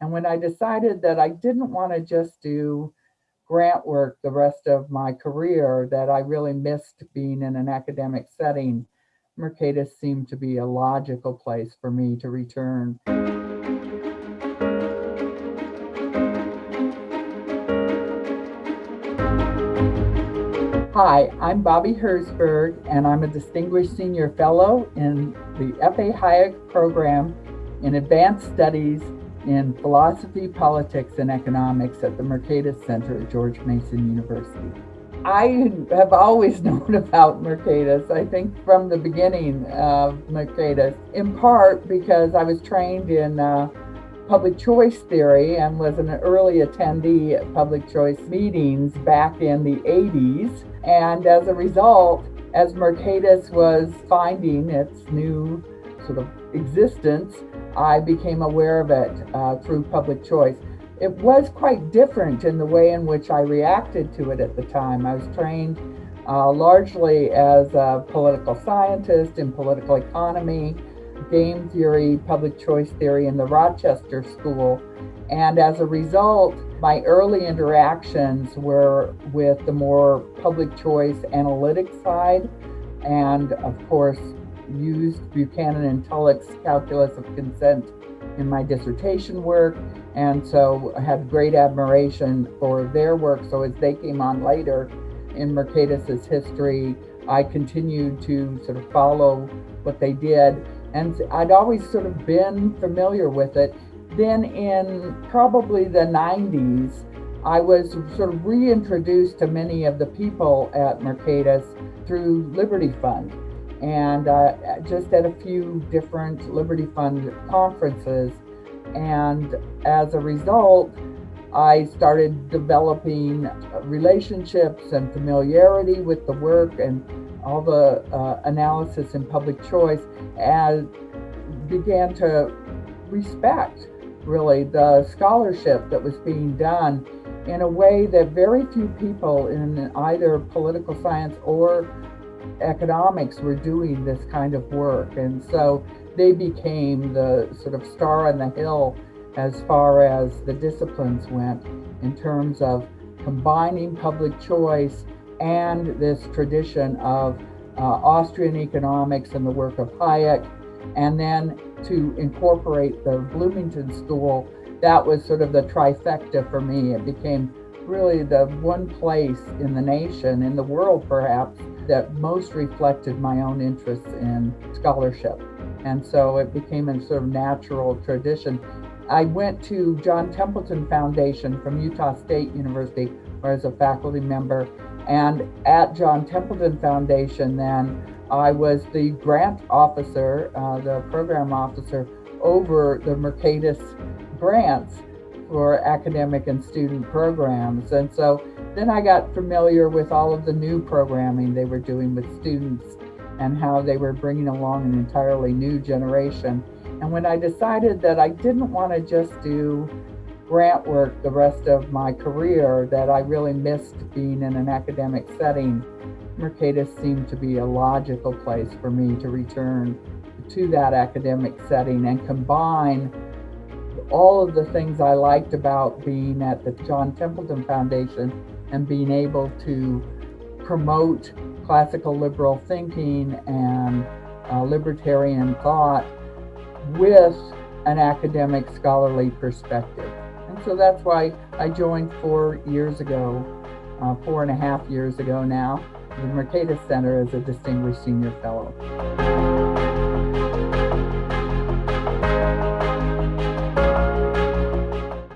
And when I decided that I didn't want to just do grant work the rest of my career, that I really missed being in an academic setting, Mercatus seemed to be a logical place for me to return. Hi, I'm Bobby Herzberg, and I'm a Distinguished Senior Fellow in the F.A. Hayek Program in Advanced Studies in Philosophy, Politics, and Economics at the Mercatus Center at George Mason University. I have always known about Mercatus, I think from the beginning of Mercatus, in part because I was trained in uh, public choice theory and was an early attendee at public choice meetings back in the 80s. And as a result, as Mercatus was finding its new sort of existence, I became aware of it uh, through public choice. It was quite different in the way in which I reacted to it at the time. I was trained uh, largely as a political scientist in political economy, game theory, public choice theory in the Rochester School. And as a result, my early interactions were with the more public choice analytic side, and of course, used Buchanan and Tullock's calculus of consent in my dissertation work. And so I had great admiration for their work. So as they came on later in Mercatus's history, I continued to sort of follow what they did. And I'd always sort of been familiar with it then in probably the 90s, I was sort of reintroduced to many of the people at Mercatus through Liberty Fund and uh, just at a few different Liberty Fund conferences. And as a result, I started developing relationships and familiarity with the work and all the uh, analysis in public choice and began to respect really the scholarship that was being done in a way that very few people in either political science or economics were doing this kind of work. And so they became the sort of star on the hill as far as the disciplines went in terms of combining public choice and this tradition of uh, Austrian economics and the work of Hayek and then to incorporate the Bloomington School, that was sort of the trifecta for me. It became really the one place in the nation, in the world perhaps, that most reflected my own interests in scholarship. And so it became a sort of natural tradition. I went to John Templeton Foundation from Utah State University, where I was a faculty member. And at John Templeton Foundation, then I was the grant officer, uh, the program officer over the Mercatus grants for academic and student programs. And so then I got familiar with all of the new programming they were doing with students and how they were bringing along an entirely new generation. And when I decided that I didn't want to just do grant work the rest of my career, that I really missed being in an academic setting, Mercatus seemed to be a logical place for me to return to that academic setting and combine all of the things I liked about being at the John Templeton Foundation and being able to promote classical liberal thinking and uh, libertarian thought with an academic scholarly perspective. And so that's why I joined four years ago, uh, four and a half years ago now, the Mercatus Center as a Distinguished Senior Fellow.